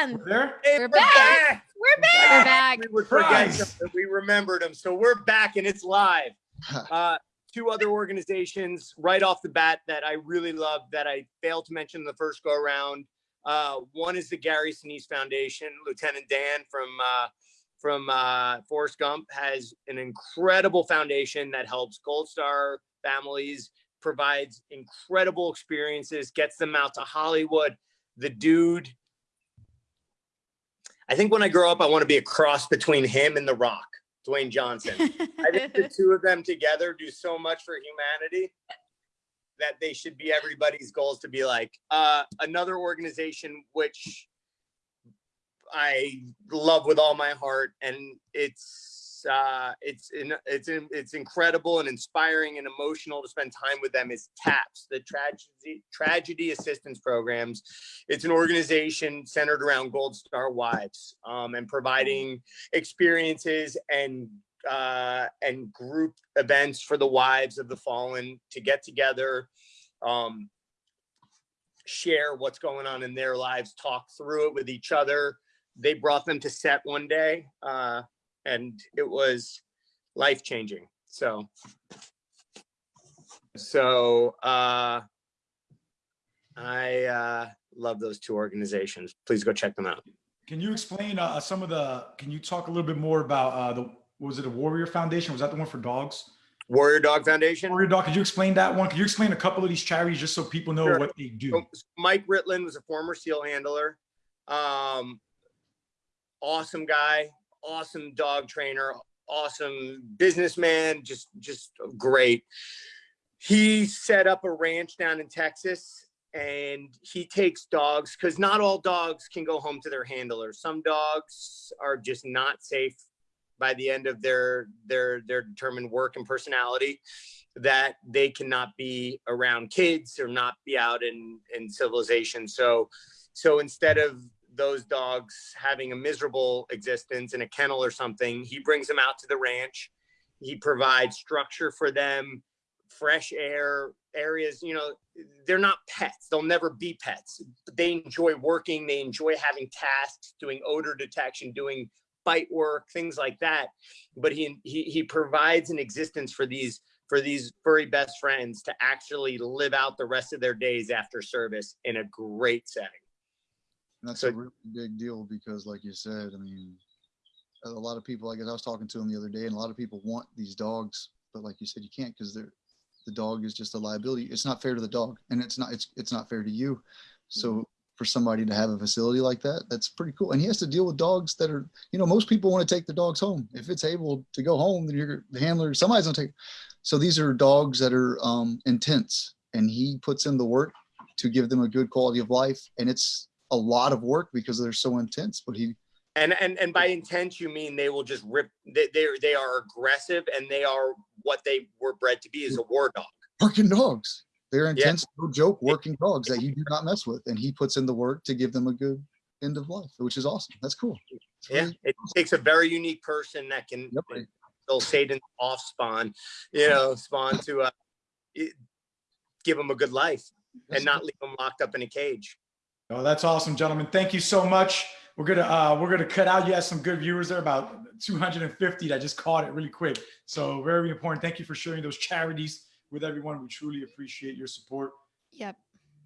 And We're there? we're back. We're back. We're back. We would forget Surprise. We remembered them. So we're back and it's live. Uh, two other organizations right off the bat that I really love that I failed to mention the first go around. Uh, one is the Gary Sinise Foundation. Lieutenant Dan from uh, from uh, Forrest Gump has an incredible foundation that helps Gold Star families, provides incredible experiences, gets them out to Hollywood. The dude, I think when I grow up, I want to be a cross between him and The Rock, Dwayne Johnson. I think the two of them together do so much for humanity that they should be everybody's goals to be like uh, another organization which I love with all my heart, and it's uh, it's in, it's in, it's incredible and inspiring and emotional to spend time with them. Is TAPS, the tragedy tragedy assistance programs. It's an organization centered around Gold Star wives um, and providing experiences and uh, and group events for the wives of the fallen to get together, um, share what's going on in their lives, talk through it with each other. They brought them to set one day, uh, and it was life changing. So, so uh, I uh, love those two organizations. Please go check them out. Can you explain uh, some of the, can you talk a little bit more about uh, the, was it a Warrior Foundation? Was that the one for dogs? Warrior Dog Foundation. Warrior Dog, could you explain that one? Could you explain a couple of these charities just so people know Sure. what they do? So, Mike Ritland was a former SEAL handler. Um, awesome guy, awesome dog trainer, awesome businessman, just just great. He set up a ranch down in Texas and he takes dogs because not all dogs can go home to their handlers. Some dogs are just not safe by the end of their their their determined work and personality that they cannot be around kids or not be out in in civilization so so instead of those dogs having a miserable existence in a kennel or something he brings them out to the ranch. He provides structure for them fresh air areas you know they're not pets. They'll never be pets. They enjoy working. They enjoy having tasks doing odor detection doing bite work things like that. But he he, he provides an existence for these for these furry best friends to actually live out the rest of their days after service in a great setting. And that's So- a really big deal because like you said, I mean, a lot of people, I guess I was talking to them the other day and a lot of people want these dogs, but like you said, you can't because they're, the dog is just a liability. It's not fair to the dog and it's not, it's, it's not fair to you. So for somebody to have a facility like that, that's pretty cool. And he has to deal with dogs that are, you know, most people want to take the dogs home. If it's able to go home, then you're the handler, somebody's gonna take. So these are dogs that are um, intense and he puts in the work to give them a good quality of life. And it's a lot of work because they're so intense, but he, And and and by intense you mean they will just rip they they they are aggressive and they are what they were bred to be is a war dog. working dogs. They're intense, no joke, working dogs that you do not mess with. And he puts in the work to give them a good end of life, which is awesome. That's cool. It's Yeah, really- it takes a very unique person that can Yep. they'll Satan off spawn, you know, spawn to uh, give them a good life and not leave them locked up in a cage. Oh, that's awesome, gentlemen. Thank you so much. We're gonna uh, we're gonna cut out. You had some good viewers there, about 250 that just caught it really quick. So very important. Thank you for sharing those charities with everyone. We truly appreciate your support. Yep.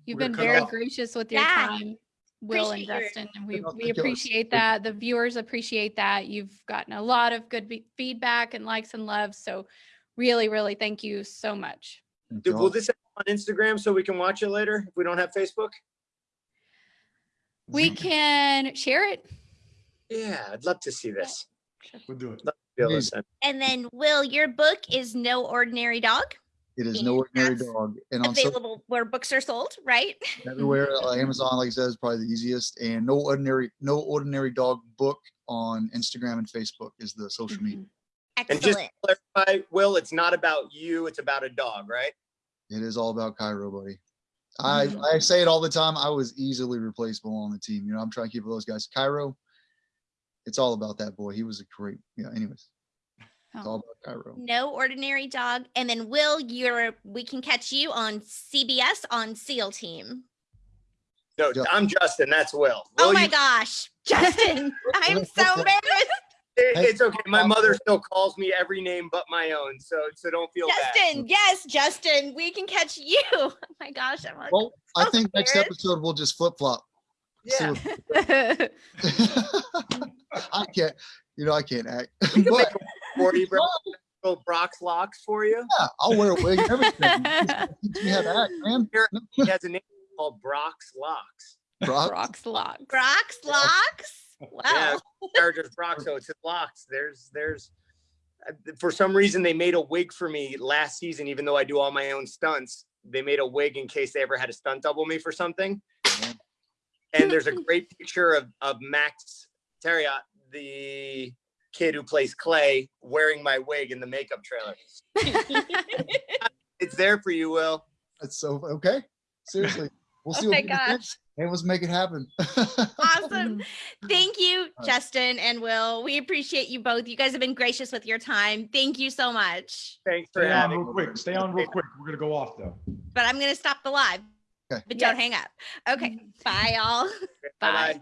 You've We're been very off. gracious with your Yeah. time, Will and Appreciate your- Dustin, and we, we the killers. appreciate that. The viewers appreciate that. You've gotten a lot of good be- feedback and likes and loves. So really, really thank you so much. Thank Dude, y'all. will this on Instagram so we can watch it later if we don't have Facebook? We can share it. Yeah, I'd love to see this. We'll do it. Feel Please. this. And then Will, your book is No Ordinary Dog, It is and no ordinary that's dog. And on so- available where books are sold, right? everywhere, uh, Amazon, like I said, is probably the easiest. And no ordinary, no ordinary dog book on Instagram and Facebook is the social media. Mhm. And just to clarify, Will, it's not about you, it's about a dog, right? It is all about Cairo, buddy. I, Mhm. I say it all the time. I was easily replaceable on the team. You know, I'm trying to keep those guys. Cairo, it's all about that boy. He was a great, yeah, anyways, it's all Oh, about Cairo. No Ordinary Dog. And then Will, you're we can catch you on CBS on SEAL Team. No, Ju- I'm Justin. That's Will. Oh my you- gosh, Justin, I'm so embarrassed. It- it's okay. My mother still calls me every name but my own, so so don't feel bad. Justin, yes, Justin, we can catch you. Oh my gosh, I'm like, Well, I so think next episode we'll just flip flop. Yeah. I can't, you know, I can't act. We can But make a for you, bro. Little Brock's locks for you. yeah, I'll wear a wig and everything. Teach me how to act, man. He has a name called Brock's Locks. Brock, Rocks locks. Brock's locks. Wow. Yeah, character's Brock, so it's his locks. There's there's uh, for some reason they made a wig for me last season, even though I do all my own stunts. They made a wig in case they ever had a stunt double me for something. And there's a great picture of, of Max Thieriot, the kid who plays Clay, wearing my wig in the makeup trailer. It's there for you, Will. that's so okay. Seriously, we'll see Oh what my we can gosh. and let's make it happen. awesome. Thank you, right. Justin and Will. We appreciate you both. You guys have been gracious with your time. Thank you so much. Thanks for Stay on real me. quick. Stay on real quick. We're gonna go off though. But I'm going to stop the live. Okay. But don't hang up. Okay. Bye, y'all. Bye-bye.